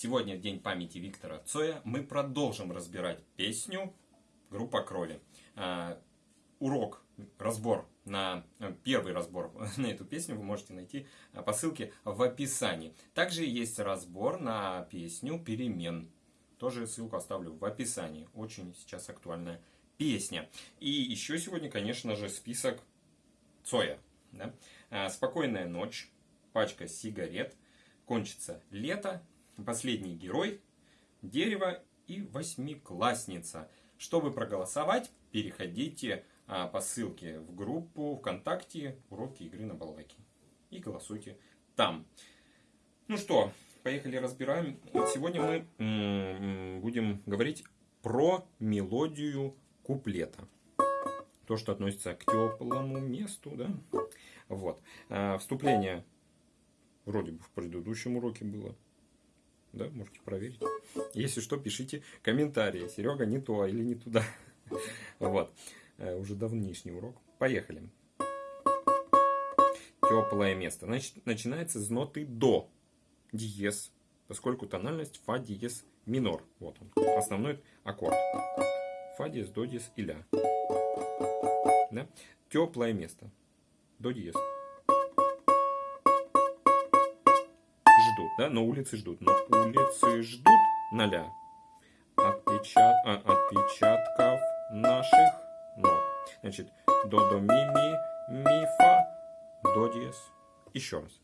Сегодня день памяти Виктора Цоя. Мы продолжим разбирать песню группа Кроли. А, урок, разбор на э, первый разбор на эту песню вы можете найти а, по ссылке в описании. Также есть разбор на песню Перемен. Тоже ссылку оставлю в описании. Очень сейчас актуальная песня. И еще сегодня, конечно же, список Цоя. Да? А, Спокойная ночь, пачка сигарет, кончится лето, последний герой, дерево и восьмиклассница. Чтобы проголосовать, переходите а, по ссылке в группу ВКонтакте «Уроки игры на балалайке» и голосуйте там. Ну что, поехали разбираем. Сегодня мы будем говорить про мелодию куплета. То, что относится к теплому месту, да? Вот. А, вступление Вроде бы в предыдущем уроке было. Да, можете проверить. Если что, пишите комментарии. Серега, не то или не туда. Вот. Э, уже давнишний урок. Поехали. Теплое место. Значит, начинается с ноты до. Диез. Поскольку тональность фа диез минор. Вот он. Основной аккорд. Фа диез, до диез и ля. Да? Теплое место. До диез. Да, но улицы ждут. Но улицы ждут ноля отпечат, а, отпечатков наших ног. Значит, до, до, ми, ми, ми, фа, до, диез. Еще раз.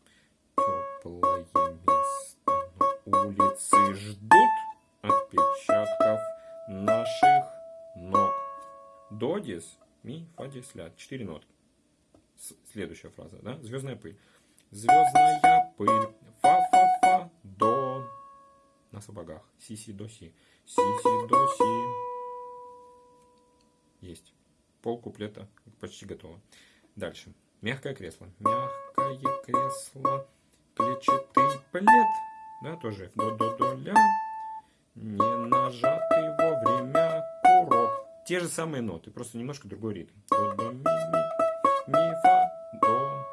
Теплое место, но улицы ждут отпечатков наших ног. До, диез, ми, фа, диез, ля. Четыре ноты. Следующая фраза, да? Звездная пыль. Звездная пыль на сапогах. Си, си, до, си. Си, си, до, си. Есть. Пол куплета почти готово. Дальше. Мягкое кресло. Мягкое кресло. Клетчатый плед. Да, тоже. До, до, до, ля. Не нажатый вовремя курок. Те же самые ноты, просто немножко другой ритм. До, до, ми, ми, ми, фа, до.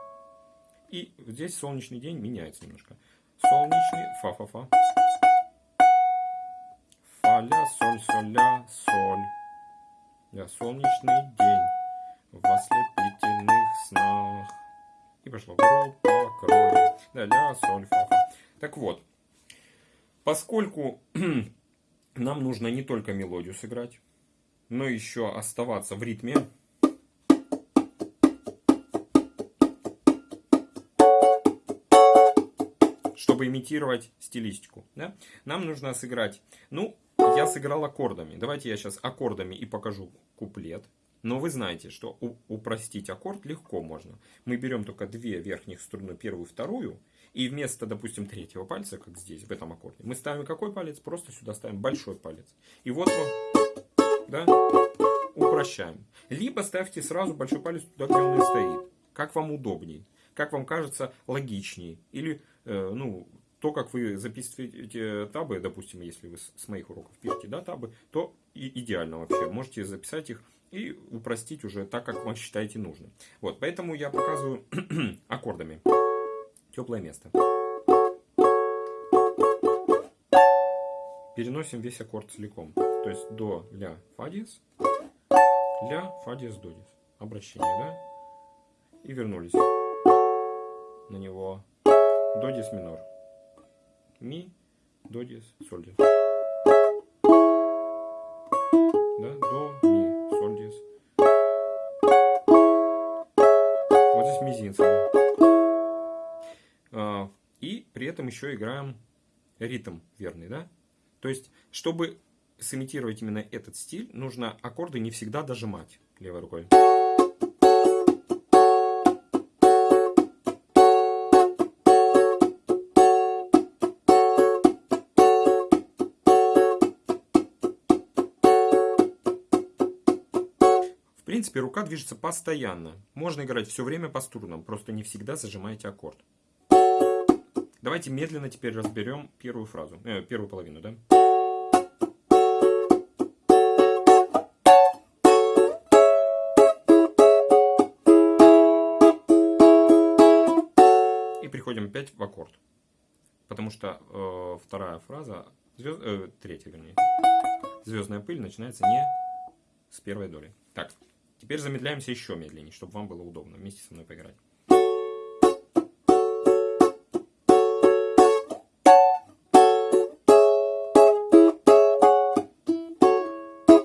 И здесь солнечный день меняется немножко. Солнечный, фа, фа, фа ля, соль, соль, ля, соль. Я солнечный день в ослепительных снах. И пошло группа крови. Да, ля, соль, фа, фа. Так вот, поскольку нам нужно не только мелодию сыграть, но еще оставаться в ритме, чтобы имитировать стилистику. Да? Нам нужно сыграть, ну, я сыграл аккордами. Давайте я сейчас аккордами и покажу куплет. Но вы знаете, что упростить аккорд легко можно. Мы берем только две верхних струны, первую и вторую, и вместо, допустим, третьего пальца, как здесь, в этом аккорде, мы ставим какой палец? Просто сюда ставим большой палец. И вот мы, да, упрощаем. Либо ставьте сразу большой палец туда, где он и стоит. Как вам удобней. Как вам кажется логичней. Или, ну, то, как вы записываете табы, допустим, если вы с моих уроков пишете да, табы, то и идеально вообще. Можете записать их и упростить уже так, как вам считаете нужным. Вот, поэтому я показываю аккордами. Теплое место. Переносим весь аккорд целиком. То есть до, ля, фа диез, ля, фа диез, до диез. Обращение, да? И вернулись на него. До диез минор ми, до диез, соль диез. Да, до, ми, соль диез. Вот здесь мизинцами. И при этом еще играем ритм верный, да? То есть, чтобы сымитировать именно этот стиль, нужно аккорды не всегда дожимать левой рукой. Принципе, рука движется постоянно. Можно играть все время по струнам, просто не всегда зажимаете аккорд. Давайте медленно теперь разберем первую фразу, э, первую половину, да? И приходим опять в аккорд. потому что э, вторая фраза, звезд, э, третья вернее, звездная пыль начинается не с первой доли. Так, теперь замедляемся еще медленнее, чтобы вам было удобно вместе со мной поиграть.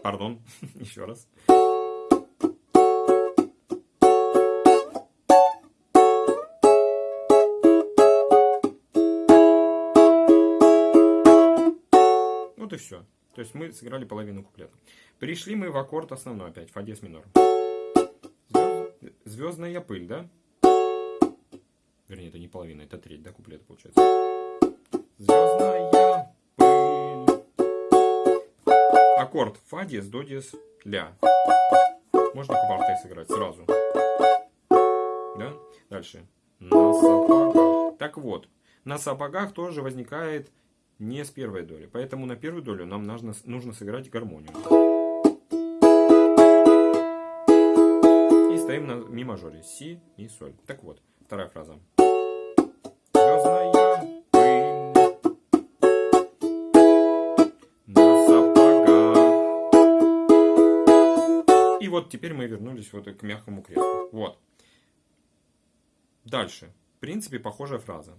Пардон, еще раз. Вот и все. То есть мы сыграли половину куплета. Пришли мы в аккорд основной опять, фа диез минор. Звезд... Звездная пыль, да? Вернее, это не половина, это треть, да, куплета получается. Звездная пыль. Аккорд фа диез, до диез, ля. Можно квартой сыграть сразу. Да? Дальше. На сапогах. Так вот, на сапогах тоже возникает не с первой доли. Поэтому на первую долю нам нужно, нужно сыграть гармонию. И стоим на ми мажоре. Си, ми, соль. Так вот, вторая фраза. И вот теперь мы вернулись вот к мягкому креслу. Вот. Дальше. В принципе, похожая фраза.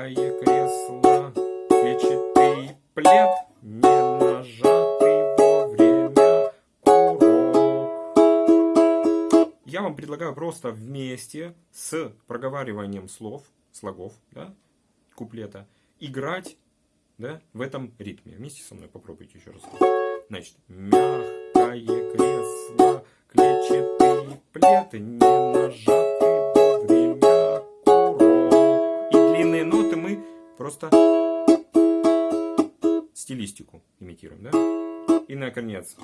Мягкое кресло, клетчатый плед, не нажатый вовремя курок. Я вам предлагаю просто вместе с проговариванием слов, слогов, да, куплета, играть да, в этом ритме. Вместе со мной попробуйте еще раз. Значит, мягкое кресло, клетчатый плед, не нажатый просто стилистику имитируем, да? И наконец,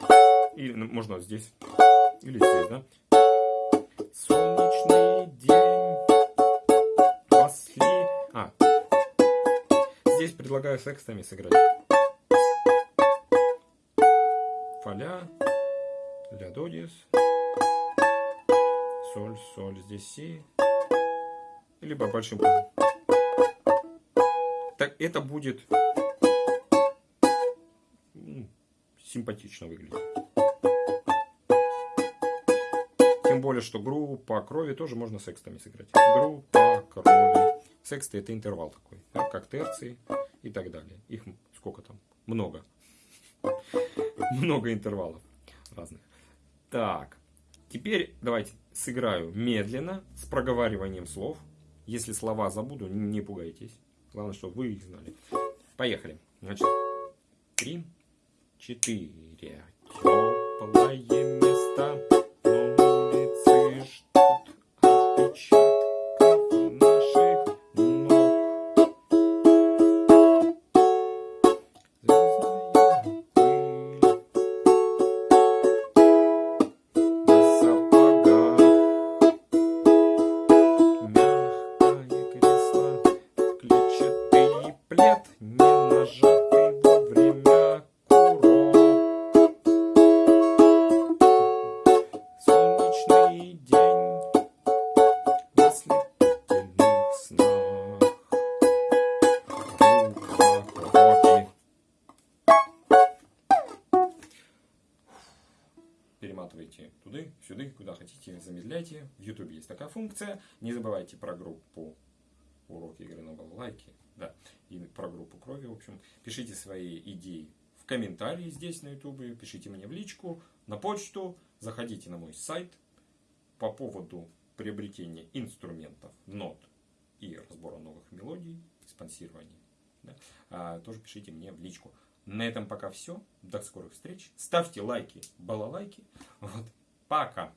или можно здесь, или здесь, да? Солнечный день. После... А, здесь предлагаю секстами сыграть. Фаля, ля до диез, соль, соль, здесь си, либо большим Так это будет симпатично выглядеть. Тем более, что группа крови тоже можно секстами сыграть. Группа крови. Сексты это интервал такой, да, как терции и так далее. Их сколько там? Много. Много интервалов разных. Так, теперь давайте сыграю медленно, с проговариванием слов. Если слова забуду, не пугайтесь. Главное, чтобы вы их знали. Поехали. Значит, три, четыре. Теплое место, Перематывайте туда, сюда, куда хотите, замедляйте. В YouTube есть такая функция. Не забывайте про группу уроки игры на балалайке. Да, и про группу крови, в общем. Пишите свои идеи в комментарии здесь на YouTube, пишите мне в личку, на почту, заходите на мой сайт по поводу приобретения инструментов, нот и разбора новых мелодий, спонсирования. Да, а, тоже пишите мне в личку. На этом пока все. До скорых встреч. Ставьте лайки, балалайки. Вот. Пока.